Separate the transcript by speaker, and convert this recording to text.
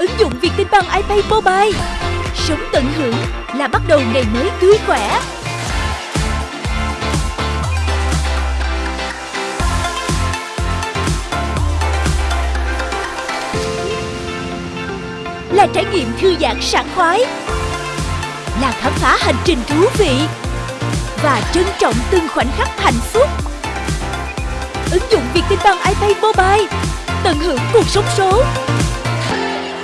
Speaker 1: Ứng dụng Vietinbank iPay Mobile. Sống tận hưởng là bắt đầu ngày mới tươi khỏe. Là trải nghiệm thư giãn sảng khoái. Là khám phá hành trình thú vị. Và trân trọng từng khoảnh khắc hạnh phúc. Ứng dụng Vietinbank iPay Mobile, Tận hưởng cuộc sống số.